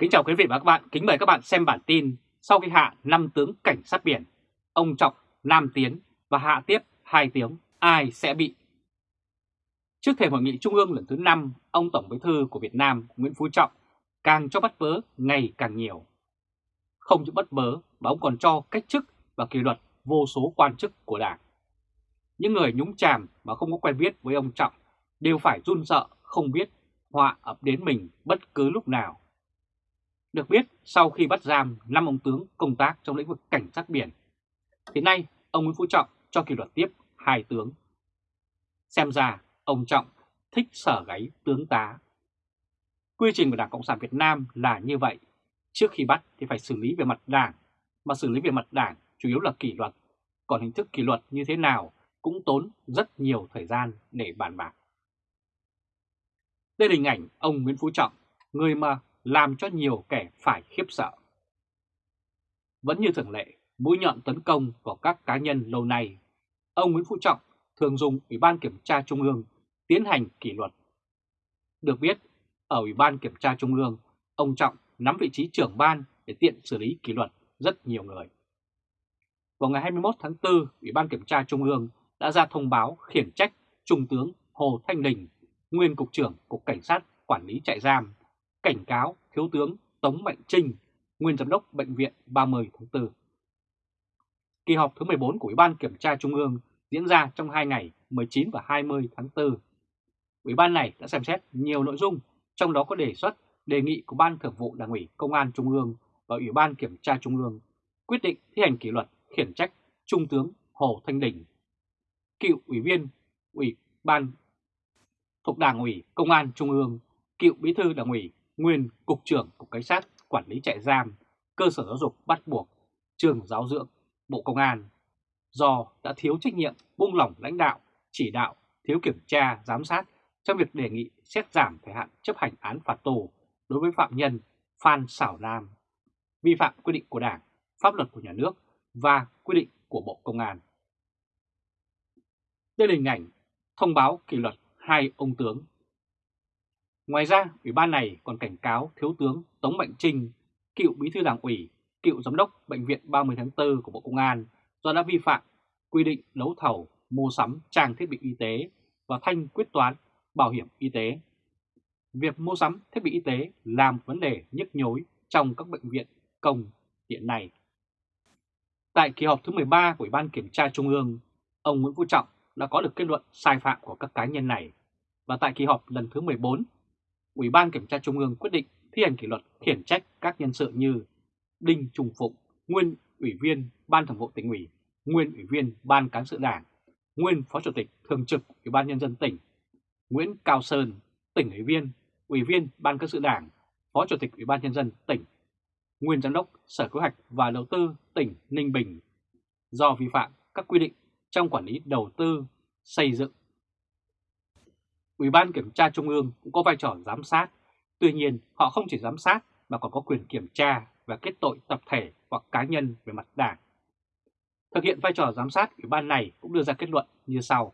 Kính chào quý vị và các bạn, kính mời các bạn xem bản tin sau khi hạ 5 tướng cảnh sát biển, ông Trọng, Nam Tiến và hạ tiếp 2 tiếng, ai sẽ bị? Trước thềm hội nghị trung ương lần thứ 5, ông Tổng Bí thư của Việt Nam Nguyễn Phú Trọng càng cho bắt bớ ngày càng nhiều. Không chỉ bắt bớ mà ông còn cho cách chức và kỷ luật vô số quan chức của Đảng. Những người nhúng chàm mà không có quen biết với ông Trọng đều phải run sợ không biết họa ập đến mình bất cứ lúc nào. Được biết, sau khi bắt giam 5 ông tướng công tác trong lĩnh vực cảnh sát biển, thì nay ông Nguyễn Phú Trọng cho kỷ luật tiếp hai tướng. Xem ra, ông Trọng thích sở gáy tướng tá. Quy trình của Đảng Cộng sản Việt Nam là như vậy. Trước khi bắt thì phải xử lý về mặt đảng, mà xử lý về mặt đảng chủ yếu là kỷ luật. Còn hình thức kỷ luật như thế nào cũng tốn rất nhiều thời gian để bàn bạc. Đây là hình ảnh ông Nguyễn Phú Trọng, người mà làm cho nhiều kẻ phải khiếp sợ. Vẫn như thường lệ, mũi nhọn tấn công vào các cá nhân lâu nay, ông Nguyễn Phú Trọng thường dùng Ủy ban Kiểm tra Trung ương tiến hành kỷ luật. Được biết, ở Ủy ban Kiểm tra Trung ương, ông Trọng nắm vị trí trưởng ban để tiện xử lý kỷ luật rất nhiều người. Vào ngày 21 tháng 4, Ủy ban Kiểm tra Trung ương đã ra thông báo khiển trách Trung tướng Hồ Thanh Đình, nguyên Cục trưởng Cục Cảnh sát Quản lý trại giam cảnh cáo Thiếu tướng Tống Mạnh Trinh, nguyên giám đốc Bệnh viện 30 tháng 4. Kỳ họp thứ 14 của Ủy ban Kiểm tra Trung ương diễn ra trong 2 ngày 19 và 20 tháng 4. Ủy ban này đã xem xét nhiều nội dung, trong đó có đề xuất đề nghị của Ban Thường vụ Đảng ủy Công an Trung ương và Ủy ban Kiểm tra Trung ương quyết định thi hành kỷ luật khiển trách Trung tướng Hồ Thanh Đình, cựu ủy viên Ủy ban thuộc Đảng ủy Công an Trung ương, cựu bí thư Đảng ủy nguyên Cục trưởng Cục Cảnh sát Quản lý trại giam, cơ sở giáo dục bắt buộc, trường giáo dưỡng, Bộ Công an, do đã thiếu trách nhiệm, buông lỏng lãnh đạo, chỉ đạo, thiếu kiểm tra, giám sát trong việc đề nghị xét giảm thời hạn chấp hành án phạt tù đối với phạm nhân Phan Xảo Nam, vi phạm quy định của Đảng, pháp luật của nhà nước và quy định của Bộ Công an. Đây là hình ảnh thông báo kỷ luật hai ông tướng Ngoài ra, Ủy ban này còn cảnh cáo Thiếu tướng Tống Mạnh Trinh, cựu bí thư đảng ủy, cựu giám đốc Bệnh viện 30 tháng 4 của Bộ Công an do đã vi phạm quy định đấu thầu, mua sắm trang thiết bị y tế và thanh quyết toán bảo hiểm y tế. Việc mua sắm thiết bị y tế làm vấn đề nhức nhối trong các bệnh viện công hiện nay. Tại kỳ họp thứ 13 của Ủy ban Kiểm tra Trung ương, ông Nguyễn Phú Trọng đã có được kết luận sai phạm của các cá nhân này. Và tại kỳ họp lần thứ 14, Ủy ban Kiểm tra Trung ương quyết định thi hành kỷ luật khiển trách các nhân sự như Đinh Trung Phụng, nguyên Ủy viên Ban Thường vụ tỉnh ủy, nguyên Ủy viên Ban Cán sự Đảng, nguyên Phó Chủ tịch Thường trực Ủy ban Nhân dân tỉnh, Nguyễn Cao Sơn, tỉnh ủy viên, Ủy viên Ban Cán sự Đảng, Phó Chủ tịch Ủy ban Nhân dân tỉnh, nguyên Giám đốc Sở Kế hoạch và Đầu tư tỉnh Ninh Bình. Do vi phạm các quy định trong quản lý đầu tư, xây dựng Ủy ban Kiểm tra Trung ương cũng có vai trò giám sát. Tuy nhiên, họ không chỉ giám sát mà còn có quyền kiểm tra và kết tội tập thể hoặc cá nhân về mặt đảng. Thực hiện vai trò giám sát, Ủy ban này cũng đưa ra kết luận như sau.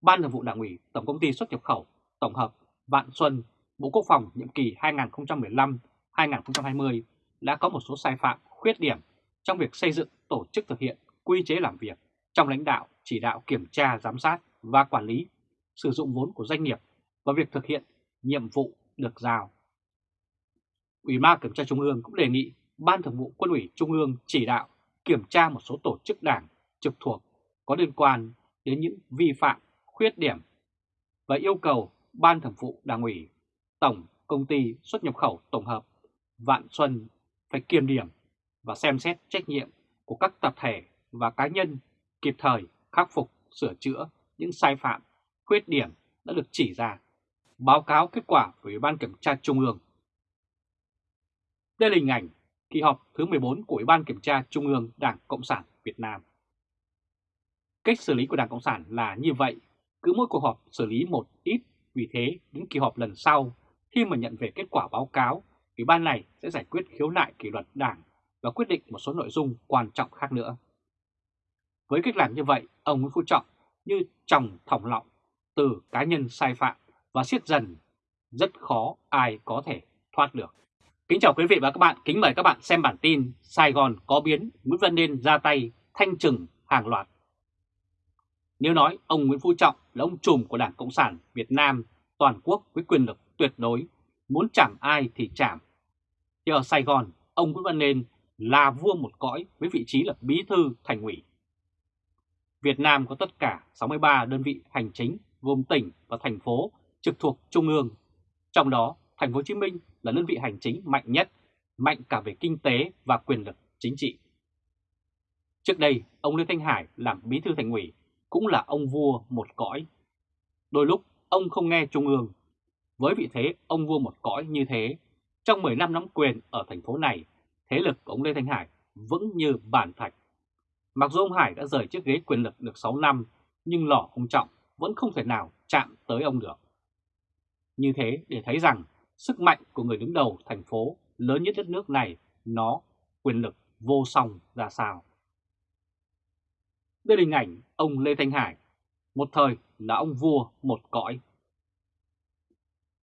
Ban Thường vụ Đảng ủy Tổng Công ty Xuất nhập khẩu Tổng hợp Vạn Xuân, Bộ Quốc phòng nhiệm kỳ 2015-2020 đã có một số sai phạm, khuyết điểm trong việc xây dựng tổ chức thực hiện quy chế làm việc trong lãnh đạo, chỉ đạo kiểm tra, giám sát và quản lý sử dụng vốn của doanh nghiệp và việc thực hiện nhiệm vụ được giao. Ủy ban Kiểm tra Trung ương cũng đề nghị Ban Thường vụ Quân ủy Trung ương chỉ đạo kiểm tra một số tổ chức đảng trực thuộc có liên quan đến những vi phạm, khuyết điểm và yêu cầu Ban Thường vụ Đảng ủy, Tổng Công ty Xuất nhập khẩu Tổng hợp Vạn Xuân phải kiềm điểm và xem xét trách nhiệm của các tập thể và cá nhân kịp thời khắc phục, sửa chữa những sai phạm khuyết điểm đã được chỉ ra, báo cáo kết quả của Ủy ban Kiểm tra Trung ương. Đây là hình ảnh kỳ họp thứ 14 của Ủy ban Kiểm tra Trung ương Đảng Cộng sản Việt Nam. Cách xử lý của Đảng Cộng sản là như vậy, cứ mỗi cuộc họp xử lý một ít, vì thế đến kỳ họp lần sau, khi mà nhận về kết quả báo cáo, Ủy ban này sẽ giải quyết khiếu nại kỷ luật Đảng và quyết định một số nội dung quan trọng khác nữa. Với cách làm như vậy, ông Nguyễn Phú Trọng như trồng thòng lọng từ cá nhân sai phạm và siết dần, rất khó ai có thể thoát được. Kính chào quý vị và các bạn, kính mời các bạn xem bản tin Sài Gòn có biến, Nguyễn Văn Nên ra tay, thanh trừng hàng loạt. Nếu nói ông Nguyễn Phú Trọng là ông trùm của Đảng Cộng sản Việt Nam toàn quốc với quyền lực tuyệt đối, muốn chạm ai thì chạm. Thì ở Sài Gòn, ông Nguyễn Văn Nên là vua một cõi với vị trí là bí thư thành ủy. Việt Nam có tất cả 63 đơn vị hành chính gồm tỉnh và thành phố trực thuộc trung ương. Trong đó, thành phố Hồ Chí Minh là đơn vị hành chính mạnh nhất, mạnh cả về kinh tế và quyền lực chính trị. Trước đây, ông Lê Thanh Hải làm bí thư thành ủy cũng là ông vua một cõi. Đôi lúc ông không nghe trung ương. Với vị thế ông vua một cõi như thế, trong 10 năm nắm quyền ở thành phố này, thế lực của ông Lê Thanh Hải vững như bàn thạch. Mặc dù ông Hải đã rời chiếc ghế quyền lực được 6 năm, nhưng lỏ ông Trọng vẫn không thể nào chạm tới ông được. Như thế để thấy rằng sức mạnh của người đứng đầu thành phố lớn nhất đất nước này nó quyền lực vô song ra sao. Đây là hình ảnh ông Lê Thanh Hải, một thời là ông vua một cõi.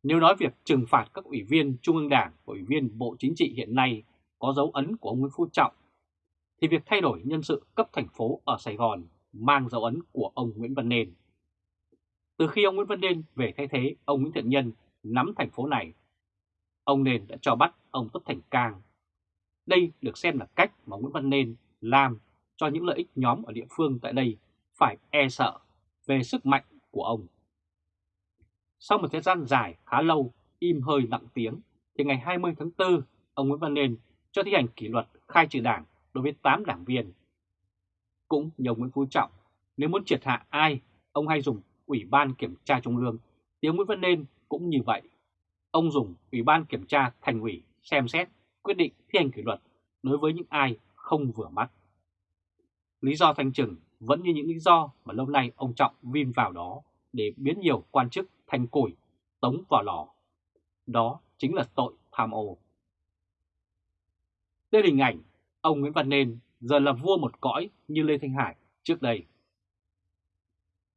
Nếu nói việc trừng phạt các ủy viên Trung ương Đảng và ủy viên Bộ Chính trị hiện nay có dấu ấn của ông Nguyễn Phú Trọng, thì việc thay đổi nhân sự cấp thành phố ở Sài Gòn mang dấu ấn của ông Nguyễn Văn Nên. Từ khi ông Nguyễn Văn Nên về thay thế ông Nguyễn Thiện Nhân nắm thành phố này, ông Nên đã cho bắt ông Tất Thành Cang. Đây được xem là cách mà Nguyễn Văn Nên làm cho những lợi ích nhóm ở địa phương tại đây phải e sợ về sức mạnh của ông. Sau một thời gian dài khá lâu im hơi lặng tiếng, thì ngày 20 tháng 4, ông Nguyễn Văn Nên cho thi hành kỷ luật khai trừ đảng đối với 8 đảng viên. Cũng như ông Nguyễn Phú Trọng, nếu muốn triệt hạ ai, ông hay dùng Ủy ban Kiểm tra Trung ương, tiếng Nguyễn Văn Nên cũng như vậy. Ông dùng Ủy ban Kiểm tra Thành ủy xem xét quyết định thi hành kỷ luật đối với những ai không vừa mắt. Lý do thanh trừng vẫn như những lý do mà lâu nay ông Trọng vin vào đó để biến nhiều quan chức thành củi, tống vào lò. Đó chính là tội tham ô. Đây là hình ảnh ông Nguyễn Văn Nên giờ là vua một cõi như Lê Thanh Hải trước đây.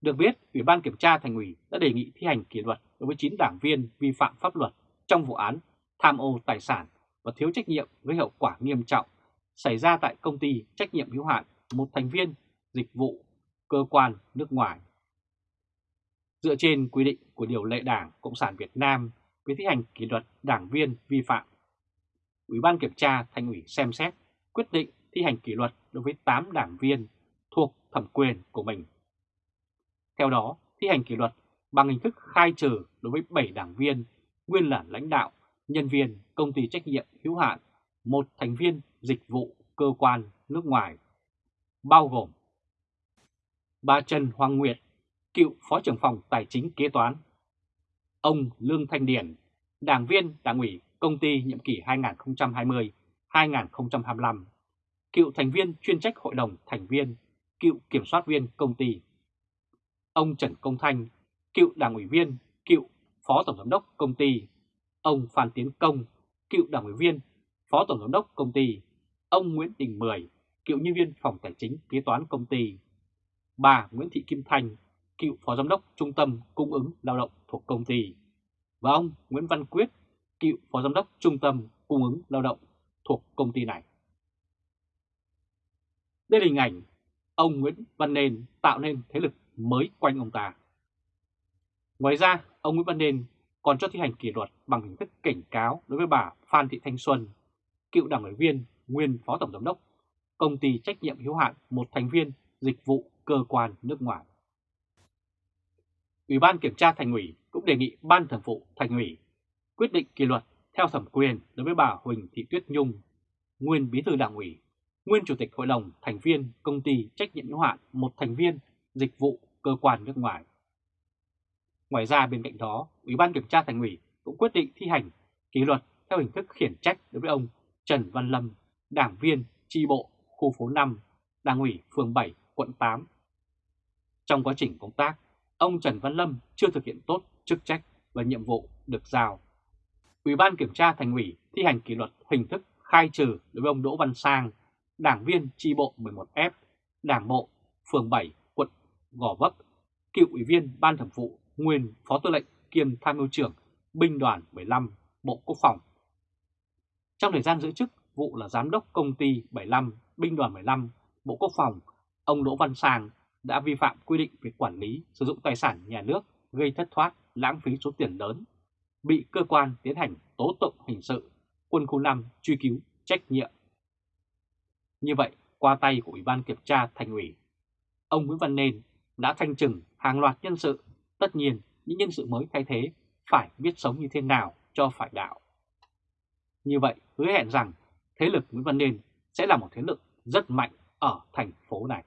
Được biết, Ủy ban Kiểm tra Thành ủy đã đề nghị thi hành kỷ luật đối với 9 đảng viên vi phạm pháp luật trong vụ án tham ô tài sản và thiếu trách nhiệm gây hậu quả nghiêm trọng xảy ra tại công ty trách nhiệm hữu hạn một thành viên dịch vụ cơ quan nước ngoài. Dựa trên quy định của điều lệ Đảng Cộng sản Việt Nam về thi hành kỷ luật đảng viên vi phạm, Ủy ban Kiểm tra Thành ủy xem xét quyết định thi hành kỷ luật đối với 8 đảng viên thuộc thẩm quyền của mình. Theo đó, thi hành kỷ luật bằng hình thức khai trừ đối với 7 đảng viên nguyên là lãnh đạo, nhân viên công ty trách nhiệm hữu hạn, một thành viên dịch vụ cơ quan nước ngoài, bao gồm bà Trần Hoàng Nguyệt, cựu Phó trưởng phòng Tài chính kế toán, ông Lương Thanh Điển, đảng viên đảng ủy công ty nhiệm kỳ 2020-2025, cựu thành viên chuyên trách hội đồng thành viên, cựu kiểm soát viên công ty, ông Trần Công Thanh, cựu đảng ủy viên, cựu phó tổng giám đốc công ty, ông Phan Tiến Công, cựu đảng ủy viên, phó tổng giám đốc công ty, ông Nguyễn Đình Mười, cựu nhân viên phòng tài chính kế toán công ty, bà Nguyễn Thị Kim Thanh, cựu phó giám đốc trung tâm cung ứng lao động thuộc công ty, và ông Nguyễn Văn Quyết, cựu phó giám đốc trung tâm cung ứng lao động thuộc công ty này. Đây là hình ảnh ông Nguyễn Văn nền tạo nên thế lực mới quanh ông ta. Ngoài ra, ông Nguyễn Văn Nên còn cho thi hành kỷ luật bằng hình thức cảnh cáo đối với bà Phan Thị Thanh Xuân, cựu đảng ủy viên, nguyên phó tổng giám đốc, công ty trách nhiệm hữu hạn một thành viên dịch vụ cơ quan nước ngoài. Ủy ban kiểm tra thành ủy cũng đề nghị ban thường vụ thành ủy quyết định kỷ luật theo thẩm quyền đối với bà Huỳnh Thị Tuyết Nhung, nguyên bí thư đảng ủy, nguyên chủ tịch hội đồng thành viên công ty trách nhiệm hữu hạn một thành viên dịch vụ cơ quan nước ngoài. Ngoài ra bên cạnh đó, Ủy ban kiểm tra thành ủy cũng quyết định thi hành kỷ luật theo hình thức khiển trách đối với ông Trần Văn Lâm, đảng viên tri bộ khu phố 5, đảng ủy phường 7, quận 8. Trong quá trình công tác, ông Trần Văn Lâm chưa thực hiện tốt chức trách và nhiệm vụ được giao. Ủy ban kiểm tra thành ủy thi hành kỷ luật hình thức khai trừ đối với ông Đỗ Văn Sang, đảng viên tri bộ 11F, đảng bộ phường 7, Gò Vấp, cựu ủy viên ban thường vụ, nguyên phó tư lệnh kiêm tham mưu trưởng binh đoàn 15 Bộ Quốc phòng. Trong thời gian giữ chức vụ là Giám đốc Công ty 75, Binh đoàn 15, Bộ Quốc phòng, ông Đỗ Văn Sang đã vi phạm quy định về quản lý sử dụng tài sản nhà nước gây thất thoát, lãng phí số tiền lớn, bị cơ quan tiến hành tố tụng hình sự, quân khu 5 truy cứu trách nhiệm. Như vậy, qua tay của Ủy ban Kiểm tra Thành ủy, ông Nguyễn Văn Nên đã thanh trừng hàng loạt nhân sự, tất nhiên những nhân sự mới thay thế phải biết sống như thế nào cho phải đạo. Như vậy, hứa hẹn rằng thế lực Nguyễn Văn Nên sẽ là một thế lực rất mạnh ở thành phố này.